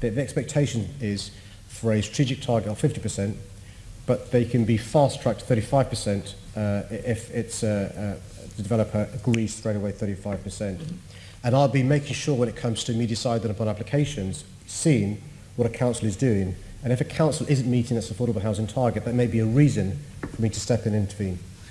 that the expectation is for a strategic target of 50%, but they can be fast-tracked to 35% uh, if it's uh, uh, the developer agrees straight away 35%. And I'll be making sure when it comes to me deciding upon applications, seeing what a council is doing. And if a council isn't meeting its affordable housing target, that may be a reason for me to step in and intervene.